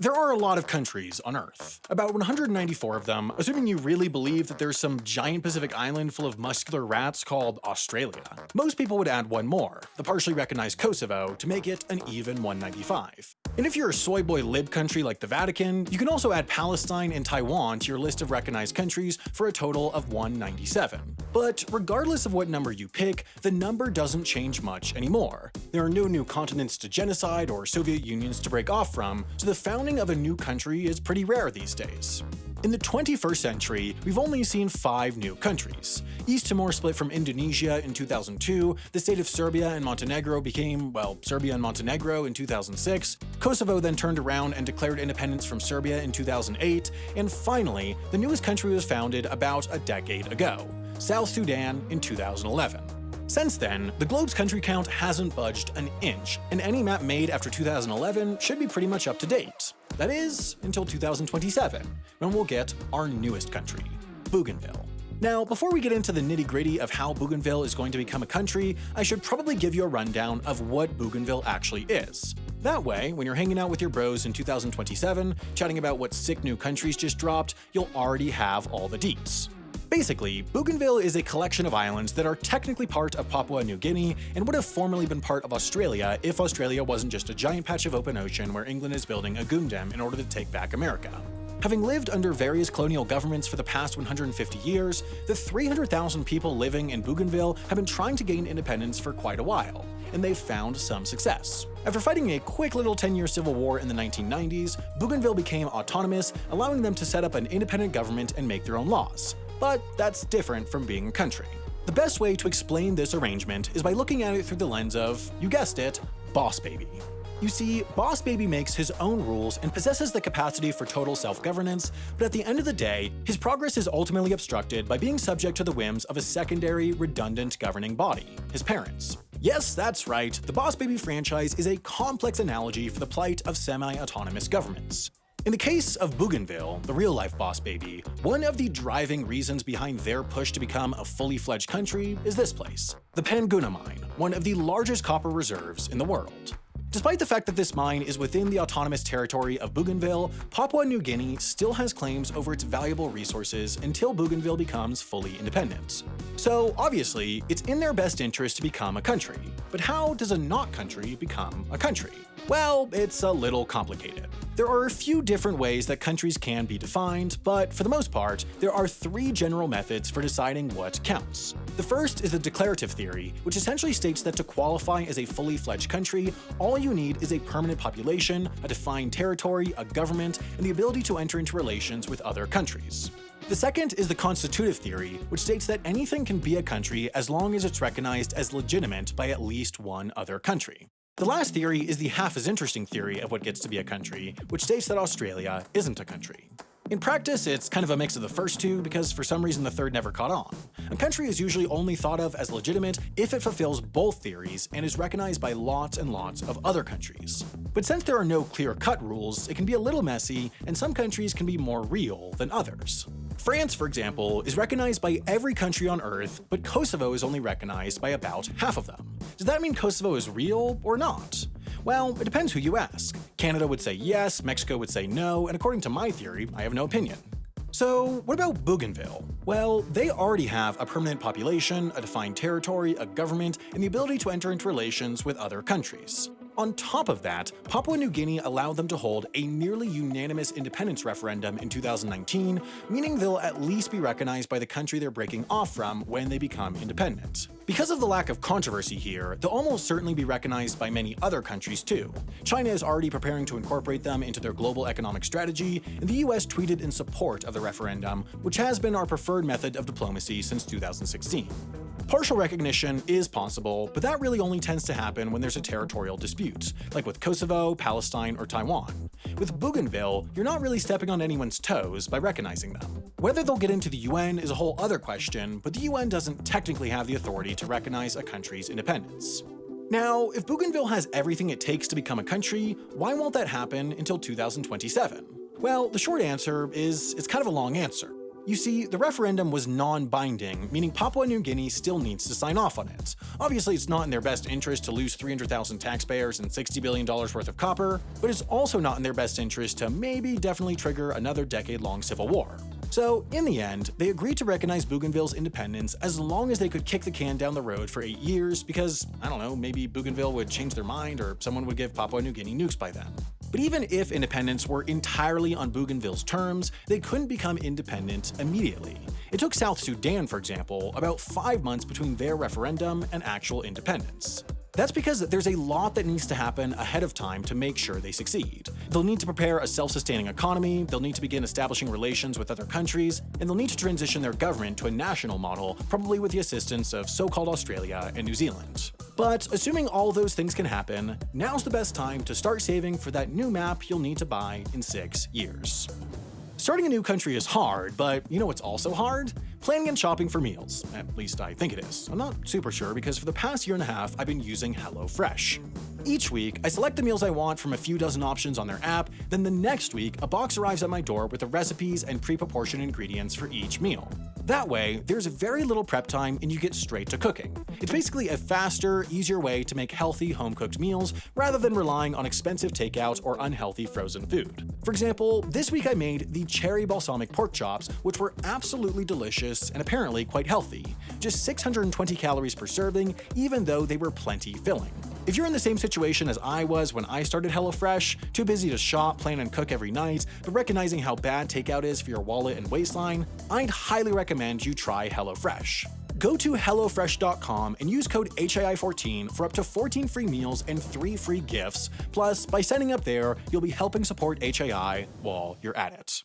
There are a lot of countries on Earth, about 194 of them, assuming you really believe that there's some giant Pacific island full of muscular rats called Australia. Most people would add one more, the partially recognized Kosovo, to make it an even 195. And if you're a soy boy lib country like the Vatican, you can also add Palestine and Taiwan to your list of recognized countries for a total of 197. But regardless of what number you pick, the number doesn't change much anymore. There are no new continents to genocide or Soviet unions to break off from, so the founding of a new country is pretty rare these days. In the 21st century, we've only seen five new countries. East Timor split from Indonesia in 2002, the state of Serbia and Montenegro became, well, Serbia and Montenegro in 2006, Kosovo then turned around and declared independence from Serbia in 2008, and finally, the newest country was founded about a decade ago, South Sudan in 2011. Since then, the globe's country count hasn't budged an inch, and any map made after 2011 should be pretty much up to date. That is, until 2027, when we'll get our newest country, Bougainville. Now, before we get into the nitty-gritty of how Bougainville is going to become a country, I should probably give you a rundown of what Bougainville actually is. That way, when you're hanging out with your bros in 2027, chatting about what sick new countries just dropped, you'll already have all the deets. Basically, Bougainville is a collection of islands that are technically part of Papua New Guinea and would have formerly been part of Australia if Australia wasn't just a giant patch of open ocean where England is building a goondam in order to take back America. Having lived under various colonial governments for the past 150 years, the 300,000 people living in Bougainville have been trying to gain independence for quite a while, and they've found some success. After fighting a quick little 10-year civil war in the 1990s, Bougainville became autonomous, allowing them to set up an independent government and make their own laws but that's different from being a country. The best way to explain this arrangement is by looking at it through the lens of, you guessed it, Boss Baby. You see, Boss Baby makes his own rules and possesses the capacity for total self-governance, but at the end of the day, his progress is ultimately obstructed by being subject to the whims of a secondary, redundant governing body, his parents. Yes, that's right, the Boss Baby franchise is a complex analogy for the plight of semi-autonomous governments. In the case of Bougainville, the real-life boss baby, one of the driving reasons behind their push to become a fully fledged country is this place, the Panguna Mine, one of the largest copper reserves in the world. Despite the fact that this mine is within the autonomous territory of Bougainville, Papua New Guinea still has claims over its valuable resources until Bougainville becomes fully independent. So obviously, it's in their best interest to become a country. But how does a not country become a country? Well, it's a little complicated. There are a few different ways that countries can be defined, but for the most part, there are three general methods for deciding what counts. The first is the declarative theory, which essentially states that to qualify as a fully fledged country, all you need is a permanent population, a defined territory, a government, and the ability to enter into relations with other countries. The second is the constitutive theory, which states that anything can be a country as long as it's recognized as legitimate by at least one other country. The last theory is the half as interesting theory of what gets to be a country, which states that Australia isn't a country. In practice, it's kind of a mix of the first two because for some reason the third never caught on. A country is usually only thought of as legitimate if it fulfills both theories and is recognized by lots and lots of other countries. But since there are no clear-cut rules, it can be a little messy, and some countries can be more real than others. France, for example, is recognized by every country on Earth, but Kosovo is only recognized by about half of them. Does that mean Kosovo is real or not? Well, it depends who you ask. Canada would say yes, Mexico would say no, and according to my theory, I have no opinion. So what about Bougainville? Well, they already have a permanent population, a defined territory, a government, and the ability to enter into relations with other countries. On top of that, Papua New Guinea allowed them to hold a nearly unanimous independence referendum in 2019, meaning they'll at least be recognized by the country they're breaking off from when they become independent. Because of the lack of controversy here, they'll almost certainly be recognized by many other countries too. China is already preparing to incorporate them into their global economic strategy, and the US tweeted in support of the referendum, which has been our preferred method of diplomacy since 2016. Partial recognition is possible, but that really only tends to happen when there's a territorial dispute, like with Kosovo, Palestine, or Taiwan. With Bougainville, you're not really stepping on anyone's toes by recognizing them. Whether they'll get into the UN is a whole other question, but the UN doesn't technically have the authority to recognize a country's independence. Now, if Bougainville has everything it takes to become a country, why won't that happen until 2027? Well, the short answer is it's kind of a long answer. You see, the referendum was non-binding, meaning Papua New Guinea still needs to sign off on it. Obviously, it's not in their best interest to lose 300,000 taxpayers and $60 billion worth of copper, but it's also not in their best interest to maybe definitely trigger another decade-long civil war. So, in the end, they agreed to recognize Bougainville's independence as long as they could kick the can down the road for eight years because, I don't know, maybe Bougainville would change their mind or someone would give Papua New Guinea nukes by then. But even if independence were entirely on Bougainville's terms, they couldn't become independent immediately. It took South Sudan, for example, about five months between their referendum and actual independence. That's because there's a lot that needs to happen ahead of time to make sure they succeed. They'll need to prepare a self-sustaining economy, they'll need to begin establishing relations with other countries, and they'll need to transition their government to a national model, probably with the assistance of so-called Australia and New Zealand. But assuming all those things can happen, now's the best time to start saving for that new map you'll need to buy in six years. Starting a new country is hard, but you know what's also hard? Planning and shopping for meals. At least I think it is. I'm not super sure because for the past year and a half, I've been using HelloFresh. Each week, I select the meals I want from a few dozen options on their app, then the next week, a box arrives at my door with the recipes and pre-proportioned ingredients for each meal. That way, there's very little prep time and you get straight to cooking. It's basically a faster, easier way to make healthy home-cooked meals rather than relying on expensive takeout or unhealthy frozen food. For example, this week I made the cherry balsamic pork chops, which were absolutely delicious and apparently quite healthy. Just 620 calories per serving, even though they were plenty filling. If you're in the same situation as I was when I started HelloFresh, too busy to shop, plan, and cook every night, but recognizing how bad takeout is for your wallet and waistline, I'd highly recommend you try HelloFresh. Go to HelloFresh.com and use code HAI14 for up to 14 free meals and 3 free gifts. Plus, by signing up there, you'll be helping support HAI while you're at it.